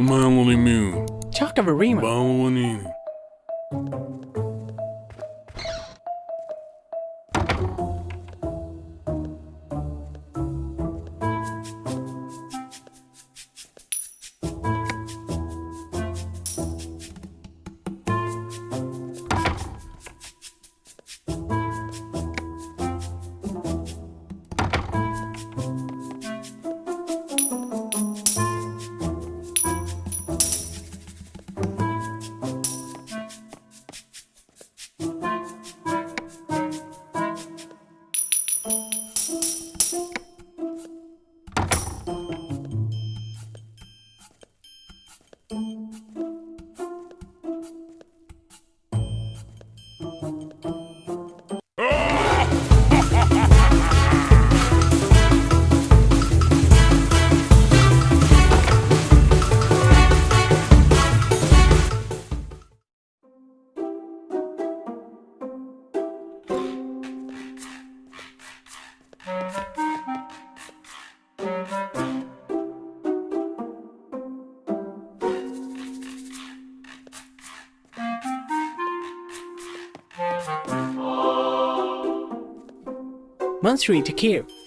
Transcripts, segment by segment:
Uma mão de mil. Umalo to Chakavarima.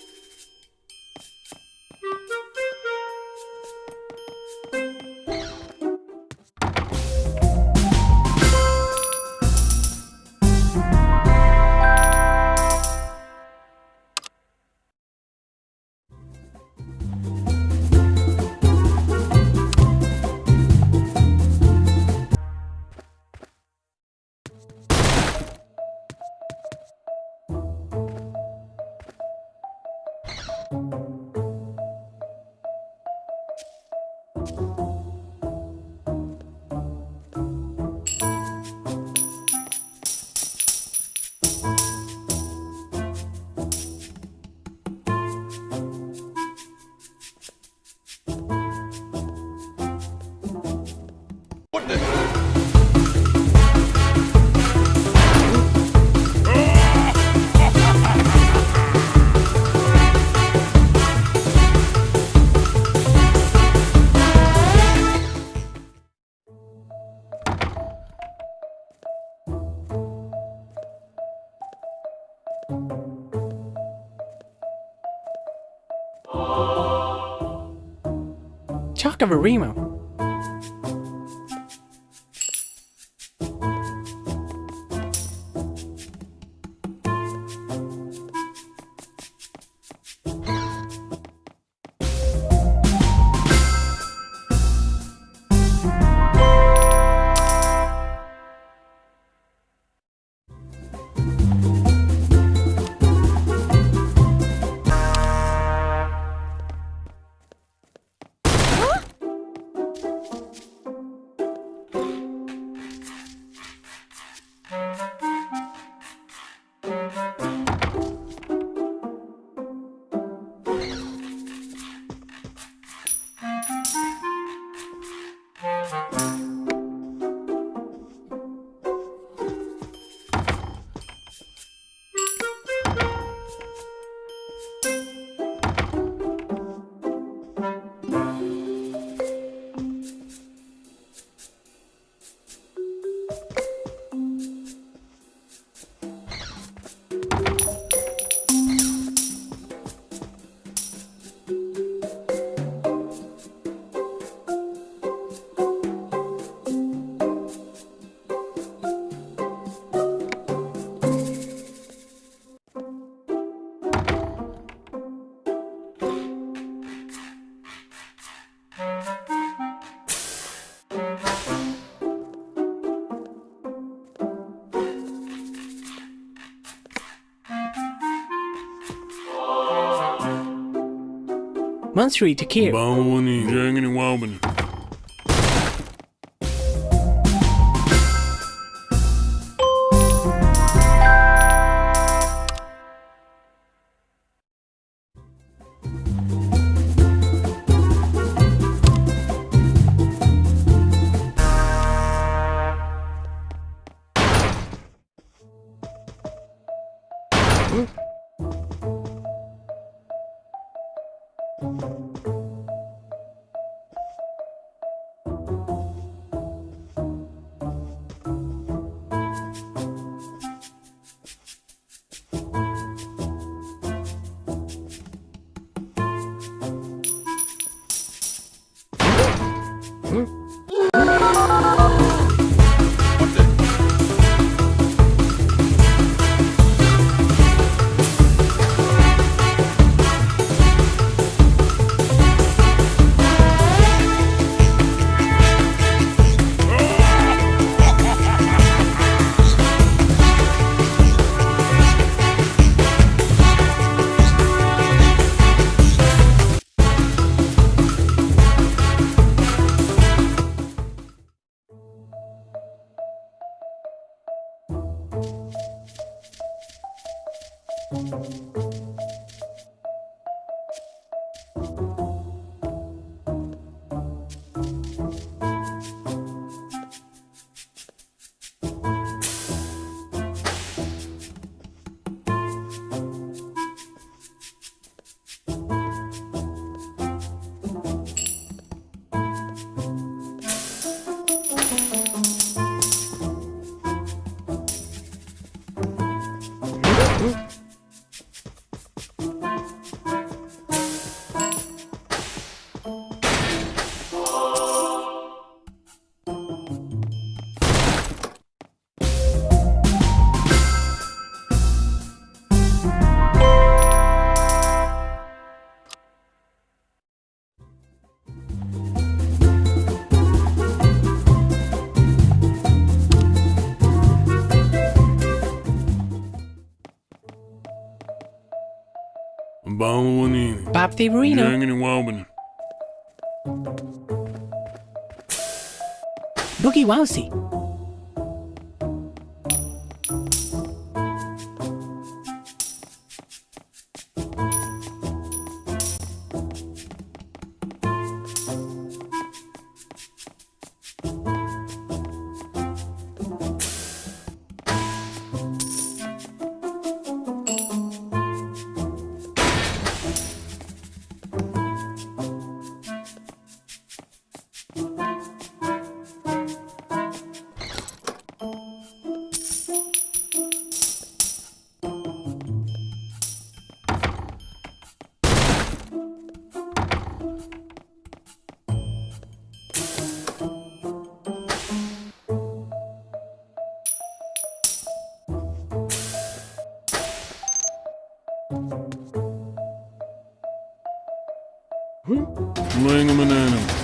Bawanini. Mansuri Mansuri Takir. Bawani. Jangini ね。Balwanini. Bob Reno. Jangini Walbany. Boogie Wowsy. Laying him an animal.